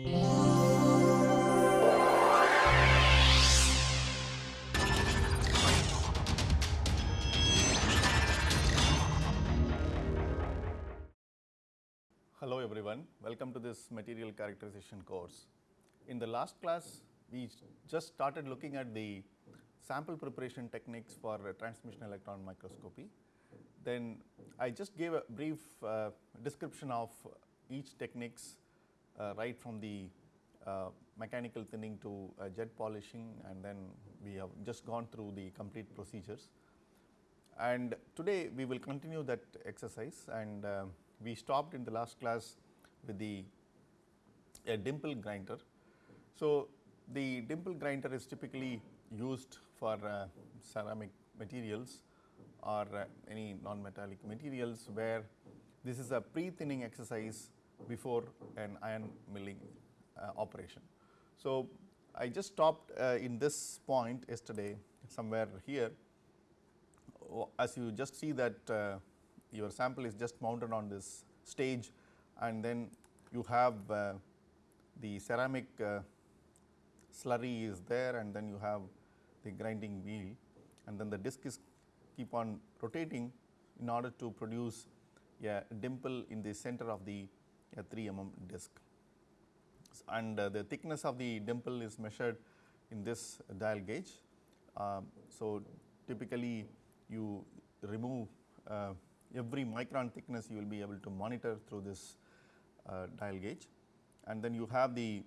Hello everyone, welcome to this material characterization course. In the last class, we just started looking at the sample preparation techniques for transmission electron microscopy. Then I just gave a brief uh, description of each techniques right from the uh, mechanical thinning to uh, jet polishing and then we have just gone through the complete procedures. And today we will continue that exercise and uh, we stopped in the last class with the a dimple grinder. So, the dimple grinder is typically used for uh, ceramic materials or uh, any non-metallic materials where this is a pre-thinning exercise before an ion milling uh, operation. So, I just stopped uh, in this point yesterday somewhere here as you just see that uh, your sample is just mounted on this stage and then you have uh, the ceramic uh, slurry is there and then you have the grinding wheel and then the disc is keep on rotating in order to produce a dimple in the center of the 3 mm disc. And uh, the thickness of the dimple is measured in this dial gauge. Um, so, typically you remove uh, every micron thickness you will be able to monitor through this uh, dial gauge and then you have the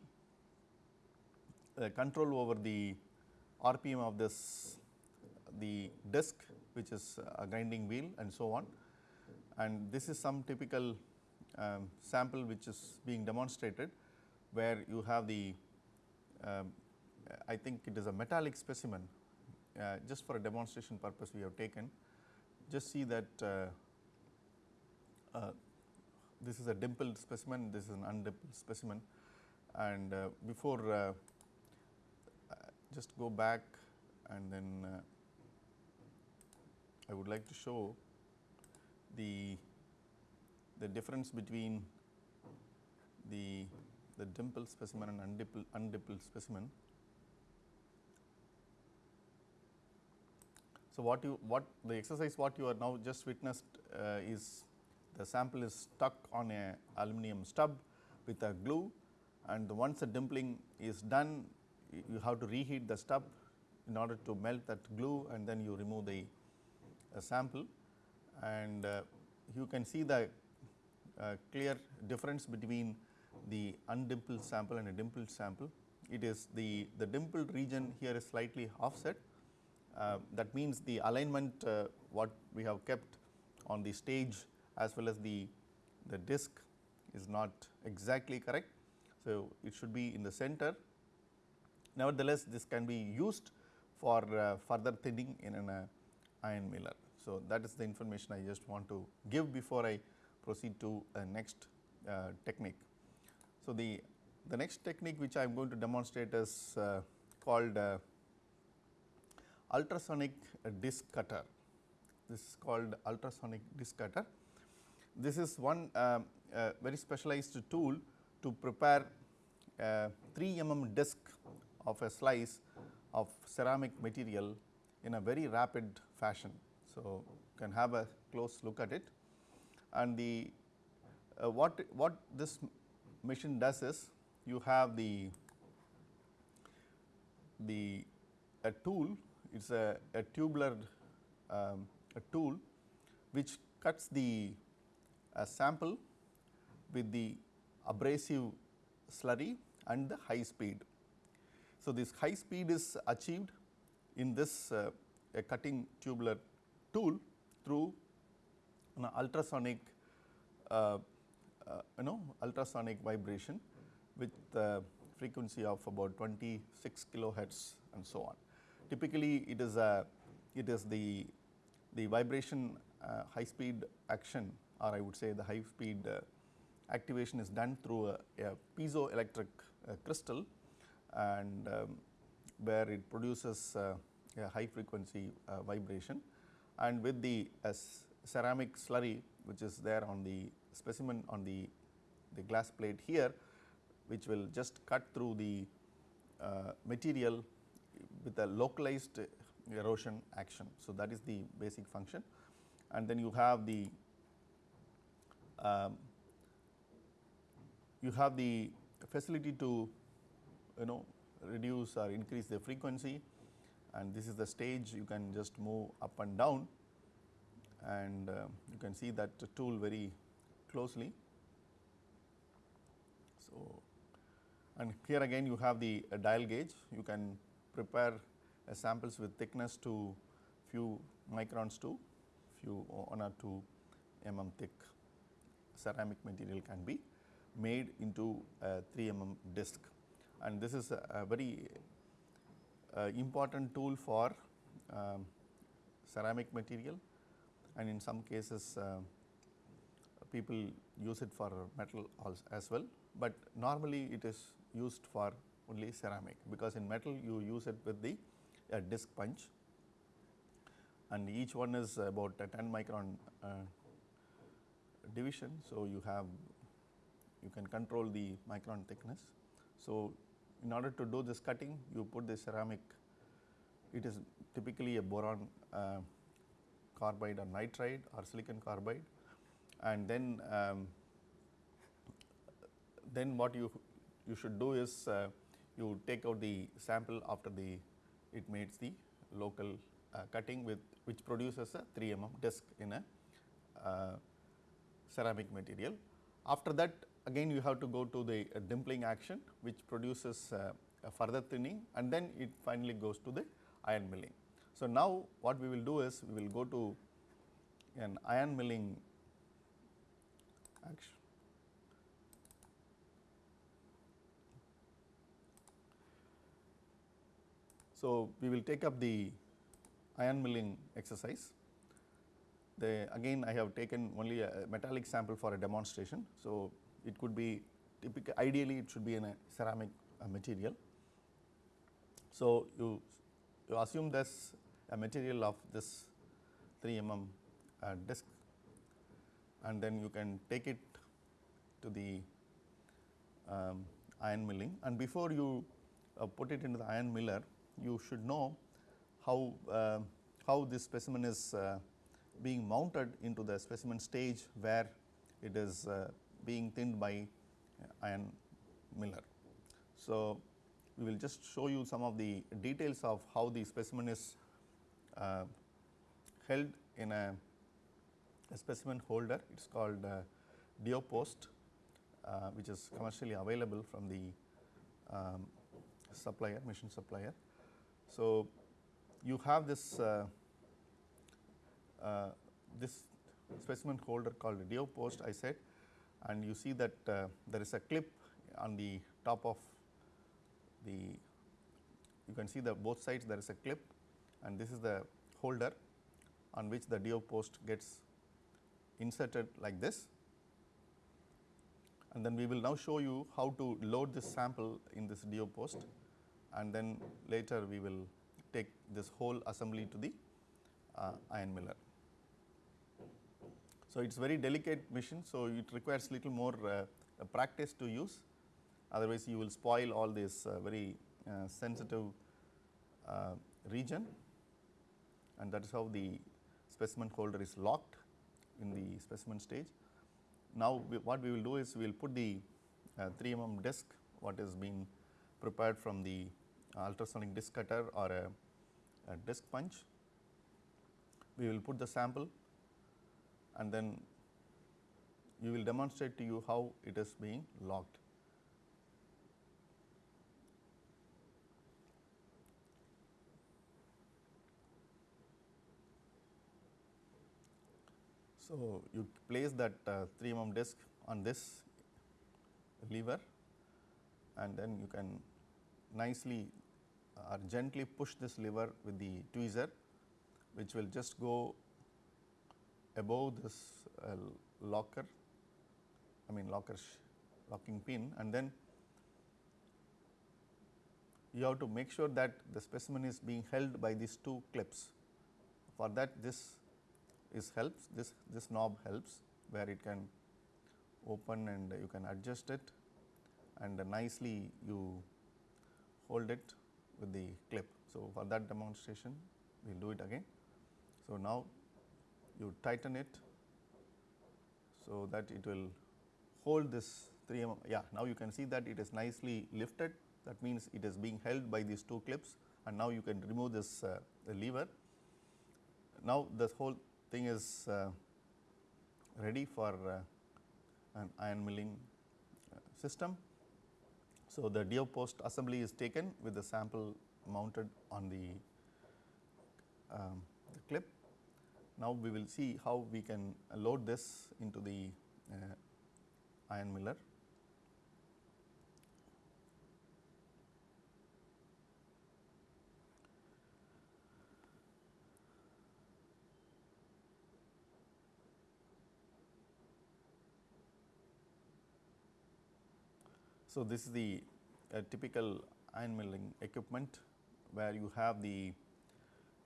uh, control over the RPM of this the disc which is a grinding wheel and so on and this is some typical um, sample which is being demonstrated where you have the um, I think it is a metallic specimen uh, just for a demonstration purpose we have taken. Just see that uh, uh, this is a dimpled specimen, this is an undimpled specimen. And uh, before uh, just go back and then uh, I would like to show the the difference between the the dimple specimen and undimpled, undimpled specimen. So, what you what the exercise what you are now just witnessed uh, is the sample is stuck on a aluminum stub with a glue and once the dimpling is done you have to reheat the stub in order to melt that glue and then you remove the uh, sample and uh, you can see the clear difference between the undimpled sample and a dimpled sample. It is the, the dimpled region here is slightly offset uh, that means the alignment uh, what we have kept on the stage as well as the, the disc is not exactly correct. So, it should be in the center. Nevertheless, this can be used for uh, further thinning in an uh, ion miller. So, that is the information I just want to give before I proceed to a next uh, technique. So, the, the next technique which I am going to demonstrate is uh, called uh, ultrasonic disc cutter. This is called ultrasonic disc cutter. This is one uh, uh, very specialized tool to prepare 3 mm disc of a slice of ceramic material in a very rapid fashion. So, you can have a close look at it and the uh, what what this machine does is you have the the a tool it is a, a tubular um, a tool which cuts the a sample with the abrasive slurry and the high speed. So, this high speed is achieved in this uh, a cutting tubular tool through an ultrasonic uh, uh, you know ultrasonic vibration with frequency of about 26 kilohertz and so on. Typically, it is a it is the the vibration uh, high speed action or I would say the high speed uh, activation is done through a, a piezoelectric uh, crystal and um, where it produces uh, a high frequency vibration and with the ceramic slurry which is there on the specimen on the, the glass plate here which will just cut through the uh, material with a localized erosion action. So, that is the basic function. And then you have the um, you have the facility to you know reduce or increase the frequency. And this is the stage you can just move up and down and uh, you can see that tool very closely. So, and here again you have the uh, dial gauge. You can prepare uh, samples with thickness to few microns to few 1 or 2 mm thick ceramic material can be made into a 3 mm disc. And this is a, a very uh, important tool for um, ceramic material and in some cases uh, people use it for metal as well, but normally it is used for only ceramic because in metal you use it with the uh, disc punch and each one is about a 10 micron uh, division. So, you have you can control the micron thickness. So, in order to do this cutting you put the ceramic it is typically a boron uh, carbide or nitride or silicon carbide and then um, then what you you should do is uh, you take out the sample after the it makes the local uh, cutting with which produces a 3 mm disc in a uh, ceramic material. After that again you have to go to the uh, dimpling action which produces uh, a further thinning and then it finally goes to the ion milling. So, now what we will do is we will go to an ion milling action. So, we will take up the ion milling exercise. The again I have taken only a metallic sample for a demonstration. So, it could be typical ideally it should be in a ceramic uh, material. So, you, you assume this a material of this 3 mm uh, disc and then you can take it to the um, ion milling and before you uh, put it into the ion miller you should know how, uh, how this specimen is uh, being mounted into the specimen stage where it is uh, being thinned by ion miller. So, we will just show you some of the details of how the specimen is uh, held in a, a, specimen holder. It is called uh, DuoPost, uh, which is commercially available from the um, supplier, machine supplier. So, you have this uh, uh, this specimen holder called DuoPost I said and you see that uh, there is a clip on the top of the you can see the both sides there is a clip and this is the holder on which the DuoPost gets inserted like this and then we will now show you how to load this sample in this DuoPost and then later we will take this whole assembly to the uh, ion miller. So, it is very delicate machine. So, it requires little more uh, practice to use otherwise you will spoil all this uh, very uh, sensitive uh, region and that is how the specimen holder is locked in the specimen stage. Now, we, what we will do is we will put the uh, 3 mm disc what is being prepared from the ultrasonic disc cutter or a, a disc punch. We will put the sample and then we will demonstrate to you how it is being locked. So, you place that uh, 3 mm disc on this lever and then you can nicely or gently push this lever with the tweezer which will just go above this uh, locker I mean locker locking pin and then you have to make sure that the specimen is being held by these two clips. For that this is helps this this knob helps where it can open and you can adjust it and nicely you hold it with the clip. So, for that demonstration we will do it again. So, now you tighten it so that it will hold this 3 mm yeah now you can see that it is nicely lifted that means it is being held by these two clips and now you can remove this uh, lever. Now this whole thing is uh, ready for uh, an ion milling uh, system. So, the DuoPost assembly is taken with the sample mounted on the, um, the clip. Now, we will see how we can load this into the uh, ion miller. So, this is the uh, typical ion milling equipment where you have the,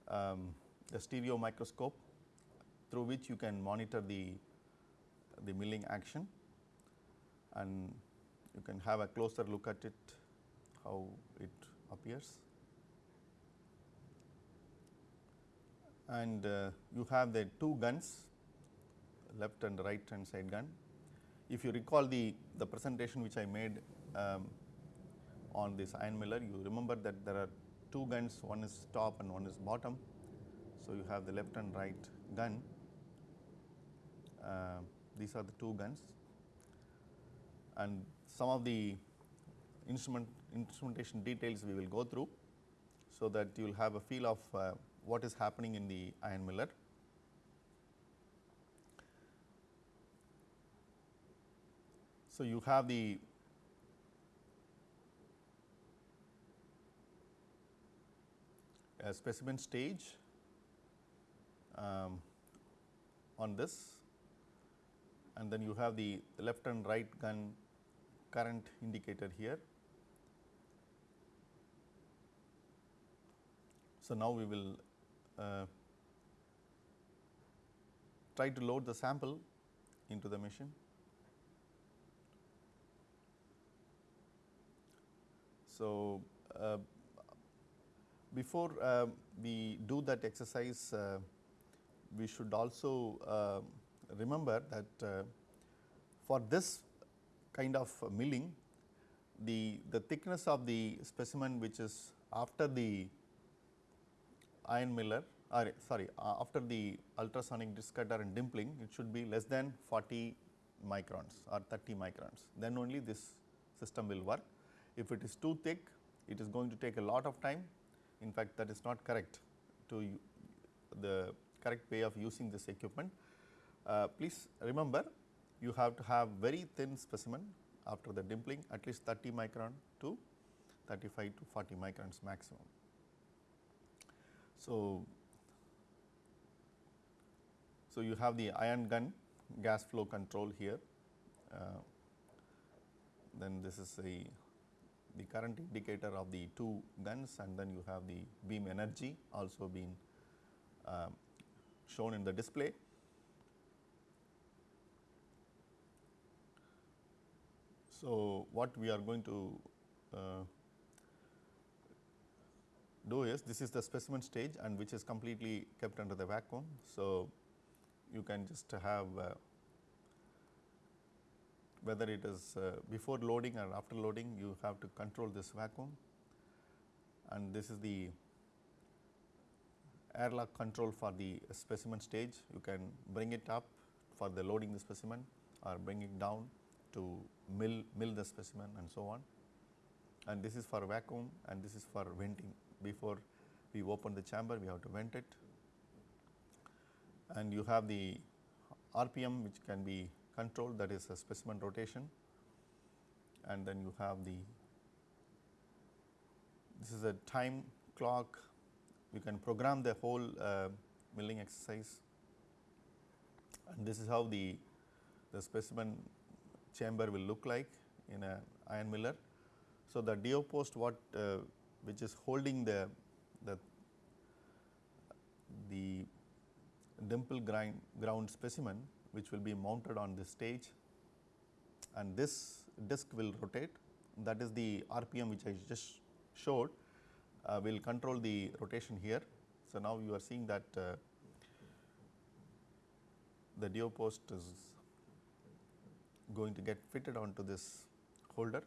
um, the stereo microscope through which you can monitor the, the milling action and you can have a closer look at it how it appears. And uh, you have the two guns left and right hand side gun. If you recall the, the presentation which I made um, on this ion miller, you remember that there are two guns, one is top and one is bottom. So, you have the left and right gun, uh, these are the two guns and some of the instrument instrumentation details we will go through. So, that you will have a feel of uh, what is happening in the ion miller. So, you have the a specimen stage um, on this and then you have the left and right gun current indicator here. So, now we will uh, try to load the sample into the machine. So, uh, before uh, we do that exercise, uh, we should also uh, remember that uh, for this kind of milling, the, the thickness of the specimen which is after the ion miller or sorry uh, after the ultrasonic disc cutter and dimpling it should be less than 40 microns or 30 microns then only this system will work. If it is too thick it is going to take a lot of time in fact, that is not correct to the correct way of using this equipment. Uh, please remember you have to have very thin specimen after the dimpling at least 30 micron to 35 to 40 microns maximum. So, so you have the ion gun gas flow control here, uh, then this is the the current indicator of the two guns and then you have the beam energy also been uh, shown in the display. So, what we are going to uh, do is this is the specimen stage and which is completely kept under the vacuum. So, you can just have uh, whether it is uh, before loading or after loading you have to control this vacuum and this is the airlock control for the specimen stage. You can bring it up for the loading the specimen or bring it down to mill, mill the specimen and so on. And this is for vacuum and this is for venting. Before we open the chamber, we have to vent it. And you have the RPM which can be control that is a specimen rotation. And then you have the this is a time clock. You can program the whole uh, milling exercise. And this is how the the specimen chamber will look like in a ion miller. So, the DuoPost what uh, which is holding the the the dimple grind ground specimen which will be mounted on this stage and this disc will rotate that is the RPM which I just showed uh, will control the rotation here. So, now you are seeing that uh, the DuoPost is going to get fitted onto this holder.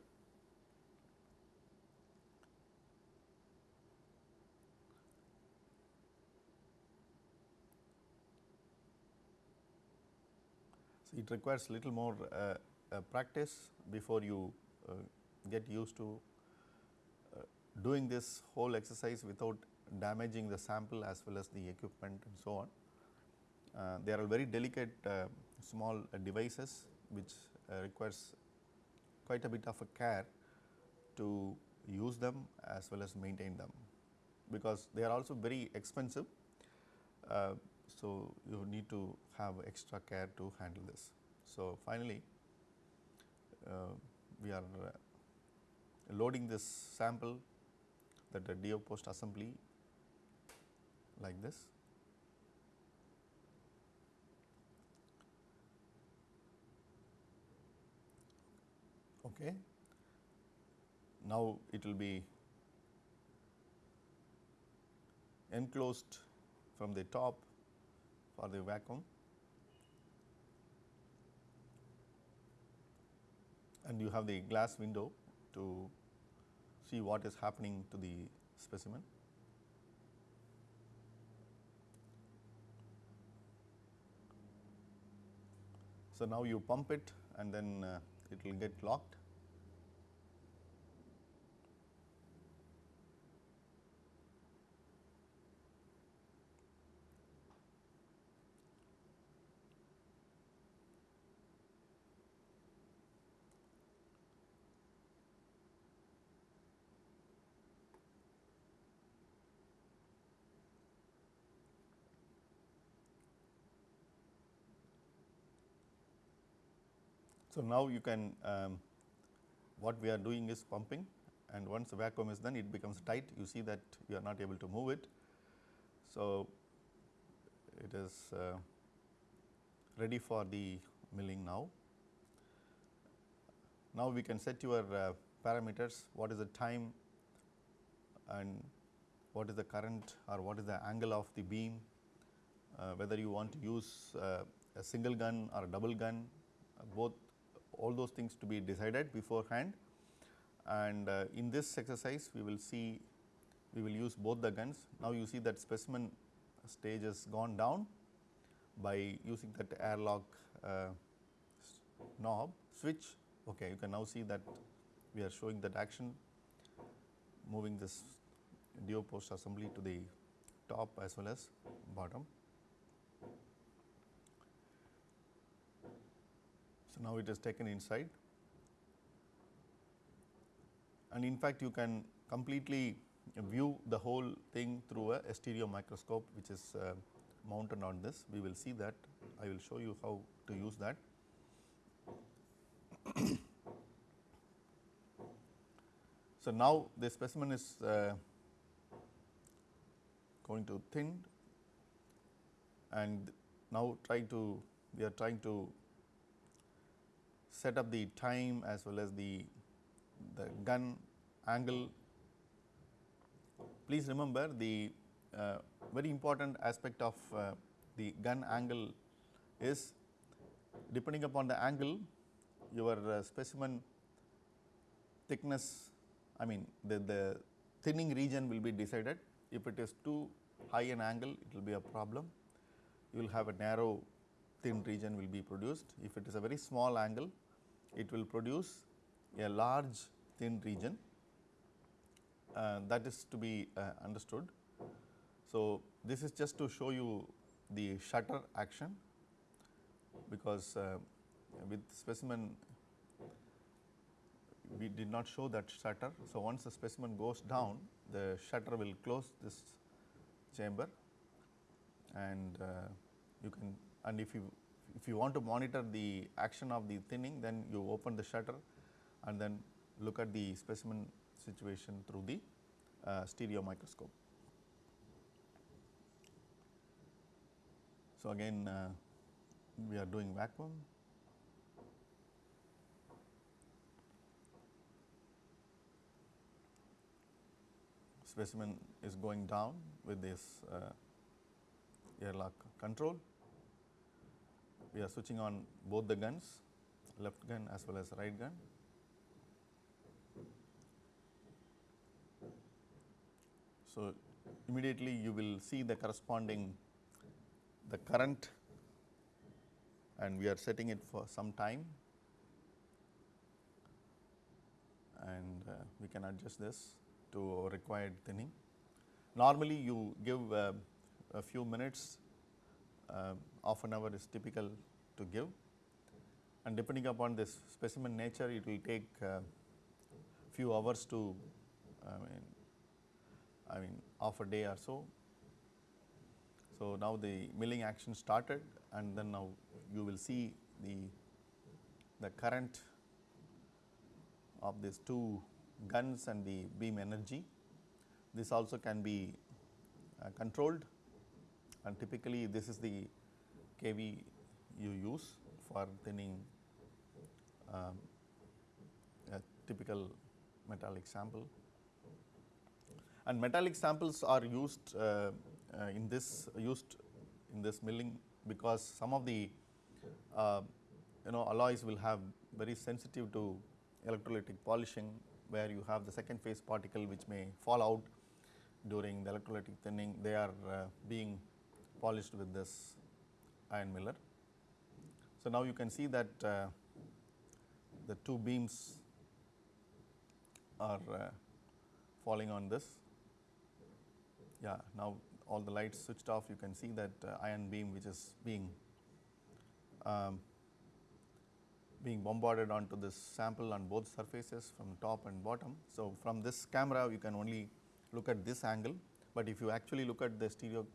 So, it requires a little more uh, uh, practice before you uh, get used to uh, doing this whole exercise without damaging the sample as well as the equipment and so on. Uh, they are very delicate uh, small devices which requires quite a bit of a care to use them as well as maintain them because they are also very expensive. So, you need to have extra care to handle this. So, finally, uh, we are uh, loading this sample that the DuoPost assembly like this. Okay. Now, it will be enclosed from the top for the vacuum and you have the glass window to see what is happening to the specimen. So, now you pump it and then uh, it will get locked So, now you can um, what we are doing is pumping and once the vacuum is done it becomes tight you see that you are not able to move it. So, it is uh, ready for the milling now. Now, we can set your uh, parameters what is the time and what is the current or what is the angle of the beam, uh, whether you want to use uh, a single gun or a double gun both all those things to be decided beforehand and uh, in this exercise we will see we will use both the guns. Now, you see that specimen stage has gone down by using that airlock uh, knob switch. Okay, you can now see that we are showing that action moving this DuoPost assembly to the top as well as bottom. So, now it is taken inside and in fact, you can completely view the whole thing through a stereo microscope which is uh, mounted on this. We will see that I will show you how to use that. so, now the specimen is uh, going to thin and now try to we are trying to set up the time as well as the, the gun angle. Please remember the uh, very important aspect of uh, the gun angle is depending upon the angle your uh, specimen thickness I mean the, the thinning region will be decided. If it is too high an angle it will be a problem. You will have a narrow thin region will be produced. If it is a very small angle it will produce a large thin region uh, that is to be uh, understood. So, this is just to show you the shutter action because uh, with specimen we did not show that shutter. So, once the specimen goes down the shutter will close this chamber and uh, you can and if you if you want to monitor the action of the thinning then you open the shutter and then look at the specimen situation through the uh, stereo microscope. So, again uh, we are doing vacuum specimen is going down with this uh, airlock control. We are switching on both the guns left gun as well as right gun. So, immediately you will see the corresponding the current and we are setting it for some time and uh, we can adjust this to required thinning. Normally you give uh, a few minutes, uh, half an hour is typical to give and depending upon this specimen nature it will take uh, few hours to I mean I mean half a day or so. So, now the milling action started and then now you will see the the current of these two guns and the beam energy. This also can be uh, controlled and typically this is the kV you use for thinning um, a typical metallic sample. And metallic samples are used uh, uh, in this used in this milling because some of the uh, you know alloys will have very sensitive to electrolytic polishing where you have the second phase particle which may fall out during the electrolytic thinning they are uh, being polished with this ion miller. So, now you can see that uh, the two beams are uh, falling on this. Yeah, now all the lights switched off you can see that uh, ion beam which is being um, being bombarded onto this sample on both surfaces from top and bottom. So, from this camera you can only look at this angle, but if you actually look at the stereo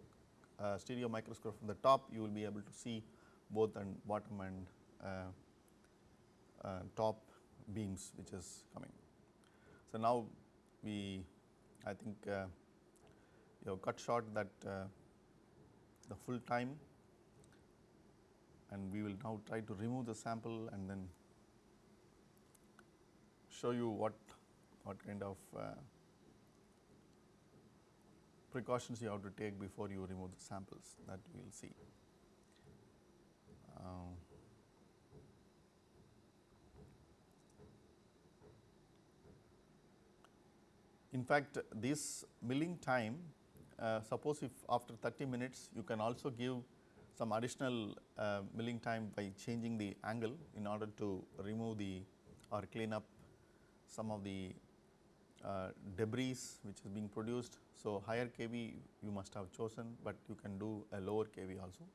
uh, stereo microscope from the top you will be able to see both and bottom and uh, uh, top beams which is coming. So, now we I think uh, you have cut short that uh, the full time and we will now try to remove the sample and then show you what what kind of uh, precautions you have to take before you remove the samples that we will see. Um, in fact, this milling time uh, suppose if after 30 minutes you can also give some additional uh, milling time by changing the angle in order to remove the or clean up some of the uh, debris which is being produced. So, higher kV you must have chosen, but you can do a lower kV also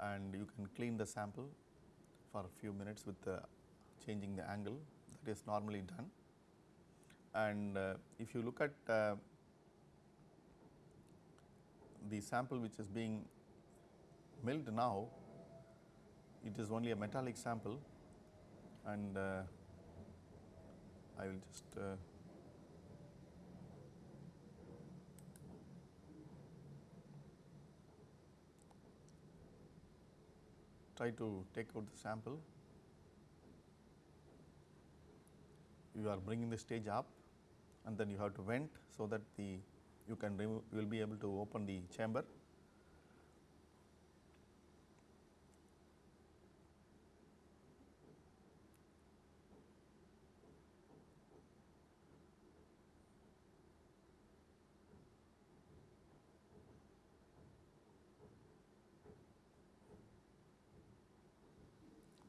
and you can clean the sample for a few minutes with the changing the angle that is normally done. And uh, if you look at uh, the sample which is being milled now, it is only a metallic sample and uh, I will just try to take out the sample. You are bringing the stage up and then you have to vent so that the you can remove you will be able to open the chamber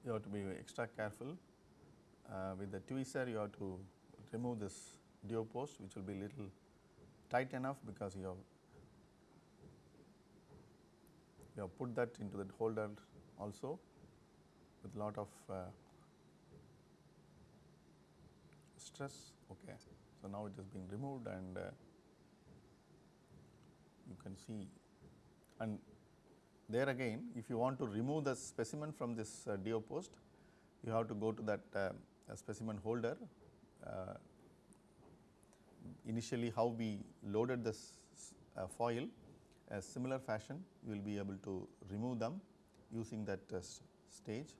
you have to be extra careful. Uh, with the tweezer you have to remove this DO post which will be little tight enough because you have you have put that into the holder also with lot of uh, stress. Okay. So, now it is being removed and uh, you can see and there again if you want to remove the specimen from this uh, DuoPost, you have to go to that uh, specimen holder. Uh, initially how we loaded this uh, foil a similar fashion you will be able to remove them using that uh, stage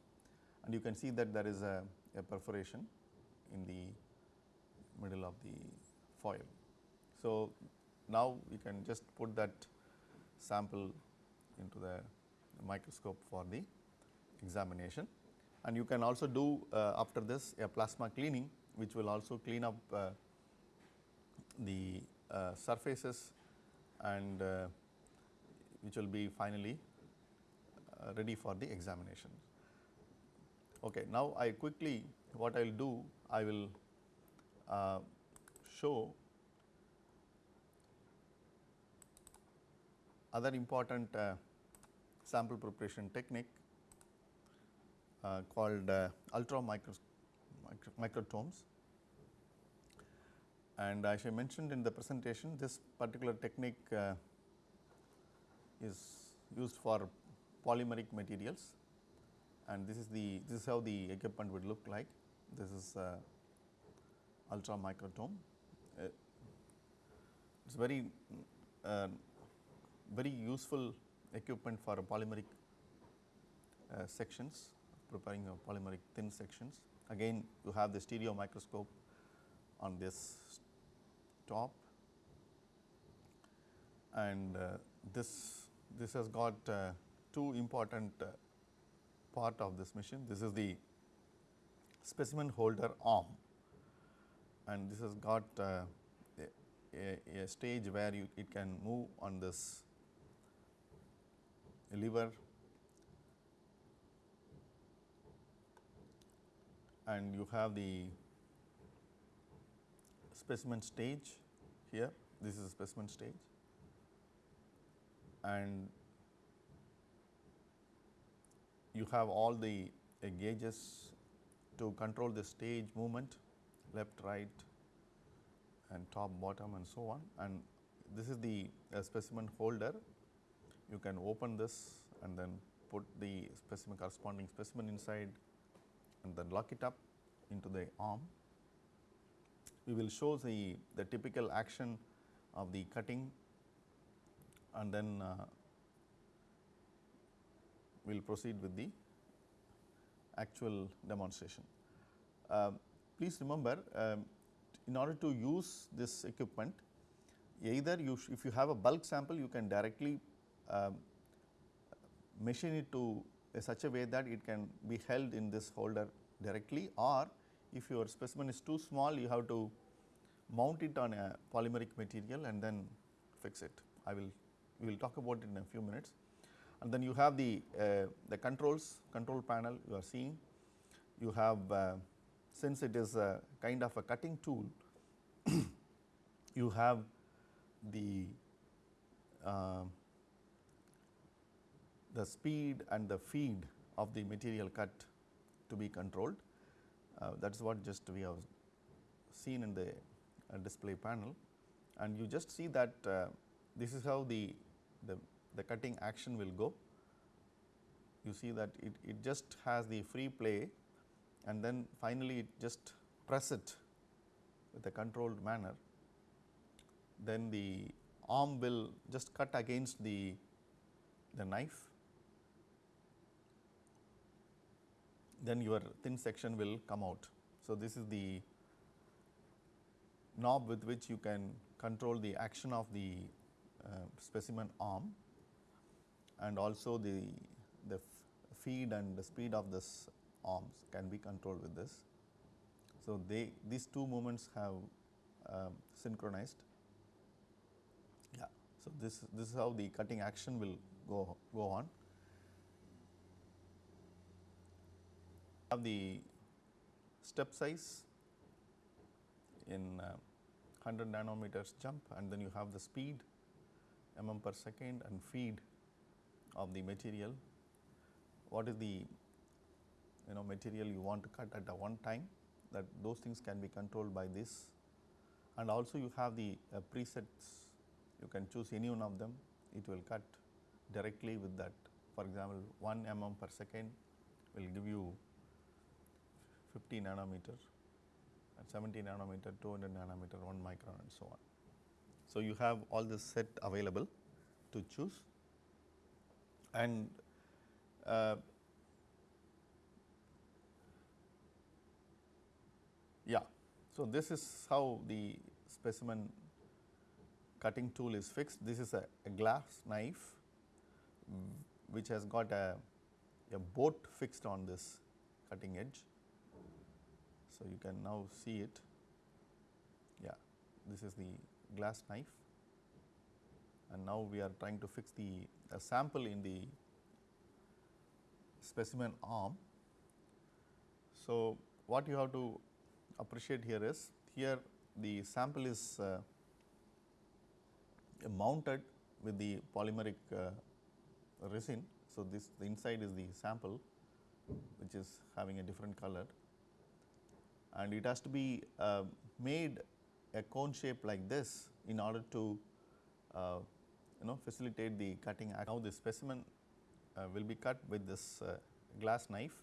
and you can see that there is a, a perforation in the middle of the foil. So, now you can just put that sample into the microscope for the examination and you can also do uh, after this a plasma cleaning which will also clean up uh, the uh, surfaces and uh, which will be finally uh, ready for the examination. Okay, now I quickly what I will do I will uh, show other important sample preparation technique uh, called uh, ultra micro, micro, microtomes. And as I mentioned in the presentation, this particular technique uh, is used for polymeric materials and this is the this is how the equipment would look like. This is uh, ultra microtome. Uh, it's very uh, very useful equipment for polymeric uh, sections preparing polymeric thin sections. Again you have the stereo microscope on this top and uh, this this has got uh, two important uh, part of this machine. This is the specimen holder arm and this has got uh, a, a, stage where you, it can move on this lever and you have the specimen stage here, this is a specimen stage. And you have all the uh, gauges to control the stage movement left, right and top, bottom and so on. And this is the uh, specimen holder. You can open this and then put the specimen corresponding specimen inside and then lock it up into the arm. We will show the, the typical action of the cutting and then uh, we will proceed with the actual demonstration. Uh, please remember um, in order to use this equipment either you if you have a bulk sample you can directly machine it to such a way that it can be held in this holder directly or if your specimen is too small you have to mount it on a polymeric material and then fix it. I will we will talk about it in a few minutes. And then you have the, uh, the controls, control panel you are seeing. You have uh, since it is a kind of a cutting tool, you have the uh, the speed and the feed of the material cut to be controlled. Uh, that is what just we have seen in the uh, display panel and you just see that uh, this is how the, the, the, cutting action will go. You see that it, it just has the free play and then finally, it just press it with a controlled manner. Then the arm will just cut against the, the knife then your thin section will come out. So, this is the knob with which you can control the action of the uh, specimen arm and also the, the feed and the speed of this arms can be controlled with this. So, they these two movements have uh, synchronized. Yeah. So, this this is how the cutting action will go go on. Have the step size in uh, 100 nanometers jump and then you have the speed mm per second and feed of the material. What is the you know material you want to cut at a one time that those things can be controlled by this. And also you have the uh, presets. You can choose any one of them. It will cut directly with that. For example 1 mm per second will give you 50 nanometer and 70 nanometer, 200 nanometer, 1 micron and so on. So, you have all this set available to choose and uh, yeah. So, this is how the specimen cutting tool is fixed. This is a, a glass knife which has got a, a boat fixed on this cutting edge. So, you can now see it. Yeah, this is the glass knife and now we are trying to fix the sample in the specimen arm. So, what you have to appreciate here is here the sample is uh, mounted with the polymeric uh, resin. So, this the inside is the sample which is having a different color and it has to be uh, made a cone shape like this in order to uh, you know facilitate the cutting. Now, the specimen uh, will be cut with this uh, glass knife.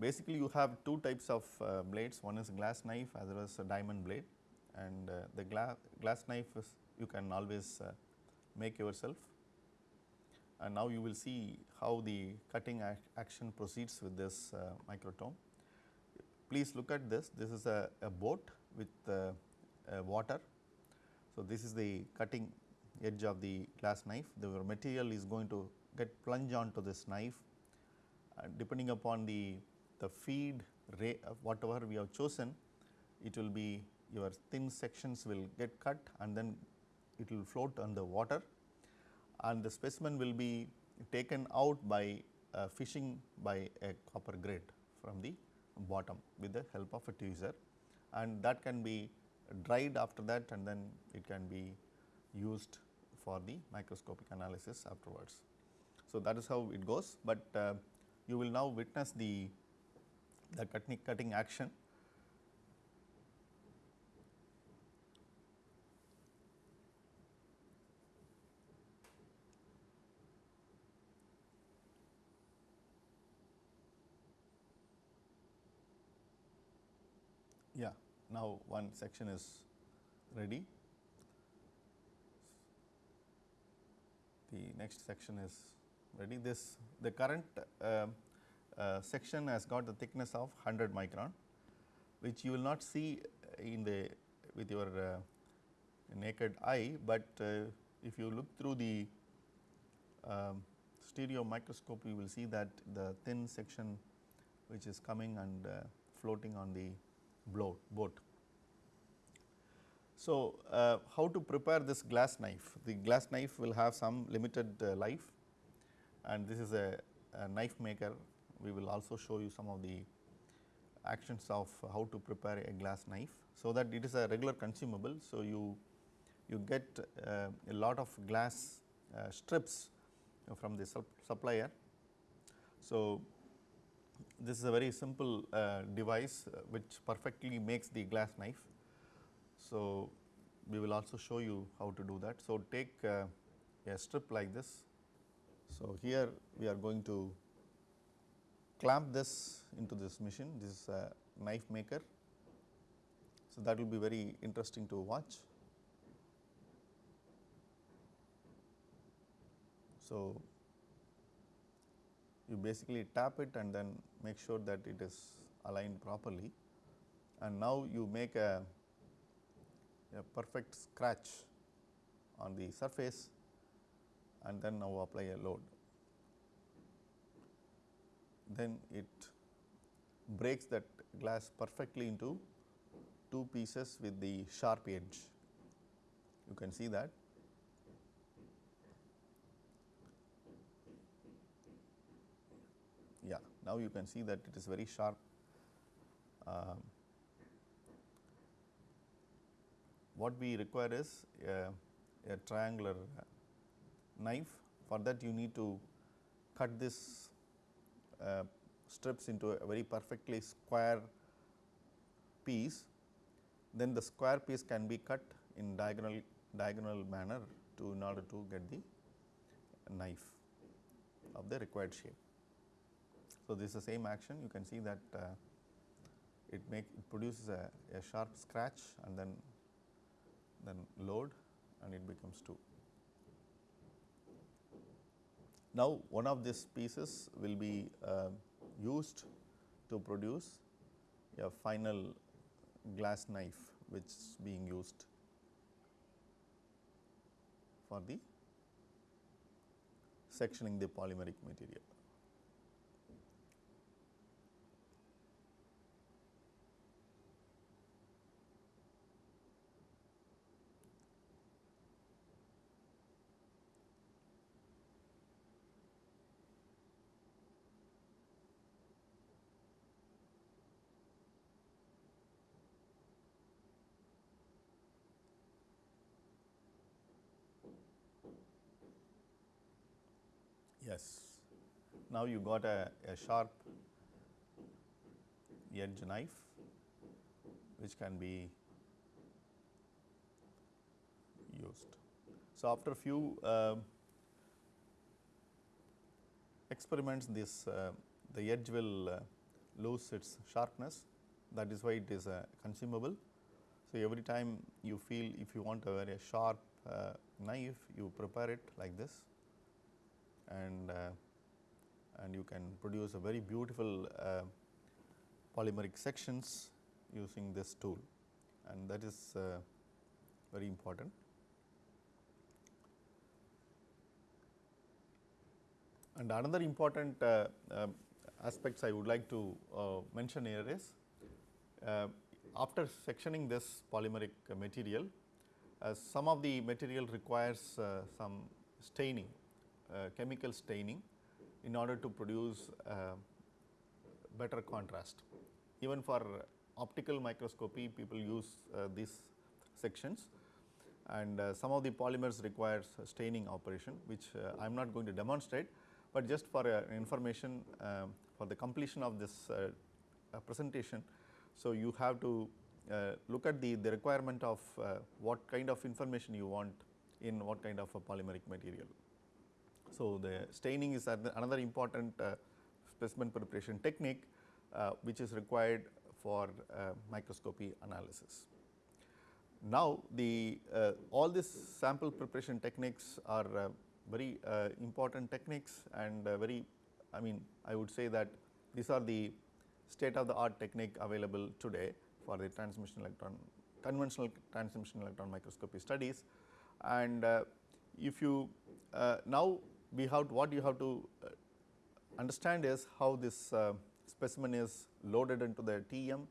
Basically, you have two types of uh, blades, one is glass knife as well as a diamond blade and the gla glass knife is you can always make yourself and now you will see how the cutting ac action proceeds with this uh, microtome. Please look at this, this is a, a boat with uh, water. So, this is the cutting edge of the glass knife, the material is going to get plunged onto this knife. Uh, depending upon the, the feed rate uh, whatever we have chosen, it will be your thin sections will get cut and then it will float on the water. And the specimen will be taken out by uh, fishing by a copper grid from the bottom with the help of a tweezer and that can be dried after that and then it can be used for the microscopic analysis afterwards. So, that is how it goes, but uh, you will now witness the, the cutting, cutting action. Yeah, now one section is ready. The next section is ready. This the current uh, uh, section has got the thickness of 100 micron, which you will not see in the with your uh, naked eye, but uh, if you look through the um, stereo microscope, you will see that the thin section which is coming and uh, floating on the boat. So, uh, how to prepare this glass knife? The glass knife will have some limited uh, life and this is a, a, knife maker. We will also show you some of the actions of how to prepare a glass knife. So, that it is a regular consumable. So, you, you get uh, a lot of glass uh, strips from the sup supplier. So, this is a very simple uh, device uh, which perfectly makes the glass knife. So, we will also show you how to do that. So, take uh, a strip like this. So, here we are going to clamp this into this machine, this is a knife maker. So, that will be very interesting to watch. So, you basically tap it and then make sure that it is aligned properly and now you make a, a perfect scratch on the surface and then now apply a load. Then it breaks that glass perfectly into two pieces with the sharp edge. You can see that yeah now you can see that it is very sharp um, what we require is a, a, triangular knife. For that you need to cut this uh, strips into a very perfectly square piece. Then the square piece can be cut in diagonal diagonal manner to in order to get the knife of the required shape. So, this is the same action. You can see that uh, it make it produces a, a, sharp scratch and then then load and it becomes 2. Now, one of these pieces will be uh, used to produce a final glass knife which is being used. for the sectioning the polymeric material. Yes. Now you got a, a sharp edge knife which can be used. So, after a few uh, experiments this uh, the edge will uh, lose its sharpness that is why it is uh, consumable. So, every time you feel if you want a very sharp uh, knife you prepare it like this and uh, and you can produce a very beautiful uh, polymeric sections using this tool and that is uh, very important. And another important uh, uh, aspects I would like to uh, mention here is after sectioning this polymeric material, some of the material requires some staining chemical staining in order to produce uh, better contrast. Even for optical microscopy people use uh, these sections and some of the polymers requires staining operation which I am not going to demonstrate, but just for information um, for the completion of this presentation. So, you have to uh, look at the, the requirement of uh, what kind of information you want in what kind of a polymeric material. So, the staining is another important uh, specimen preparation technique uh, which is required for uh, microscopy analysis. Now, the uh, all these sample preparation techniques are uh, very uh, important techniques and very I mean I would say that these are the state of the art technique available today for the transmission electron conventional transmission electron microscopy studies and if you now we have to, what you have to uh, understand is how this uh, specimen is loaded into the TEM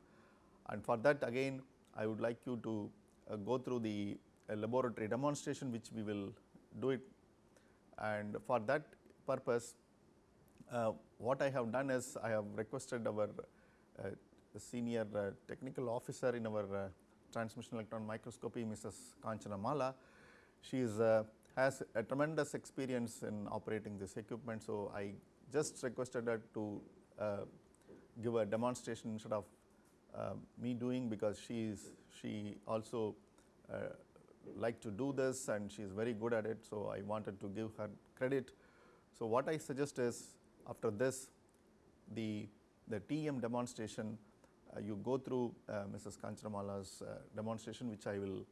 and for that again I would like you to uh, go through the laboratory demonstration which we will do it and for that purpose uh, what I have done is I have requested our uh, senior uh, technical officer in our transmission electron microscopy Mrs. Kanchana Mala. She is has a tremendous experience in operating this equipment. So, I just requested her to uh, give a demonstration instead of uh, me doing because she is she also uh, like to do this and she is very good at it. So, I wanted to give her credit. So, what I suggest is after this the the TEM demonstration uh, you go through uh, Mrs. Kanchanamala's uh, demonstration which I will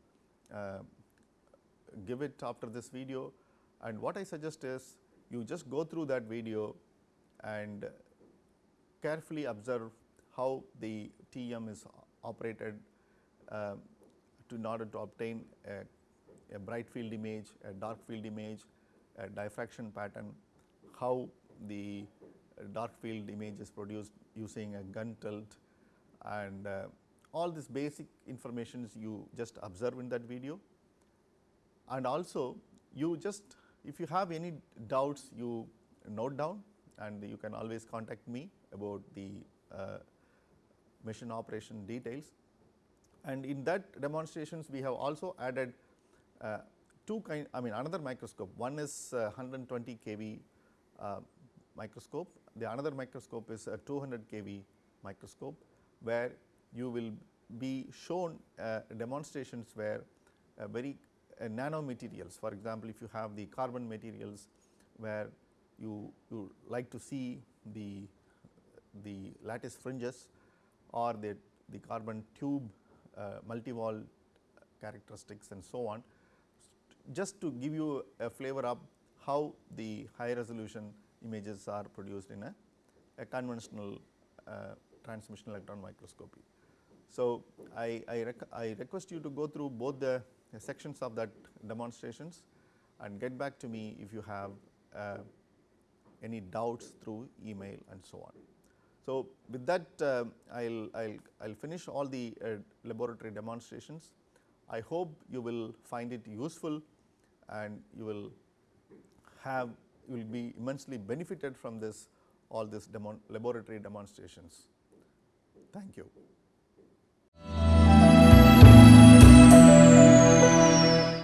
give it after this video. And what I suggest is you just go through that video and carefully observe how the TEM is operated uh, to in order to obtain a, a, bright field image, a dark field image, a diffraction pattern, how the dark field image is produced using a gun tilt. And uh, all this basic informations you just observe in that video and also you just if you have any doubts you note down and you can always contact me about the uh, machine operation details. And in that demonstrations we have also added uh, two kind I mean another microscope one is uh, 120 kV uh, microscope the another microscope is a 200 kV microscope where you will be shown uh, demonstrations where a very nanomaterials. For example, if you have the carbon materials where you, you like to see the, the lattice fringes or the, the carbon tube uh, multi-wall characteristics and so on, just to give you a flavor of how the high resolution images are produced in a, a conventional uh, transmission electron microscopy. So, I, I, rec I request you to go through both the sections of that demonstrations and get back to me if you have uh, any doubts through email and so on. So, with that uh, I will I'll, I'll finish all the uh, laboratory demonstrations. I hope you will find it useful and you will have you will be immensely benefited from this all these demon laboratory demonstrations. Thank you.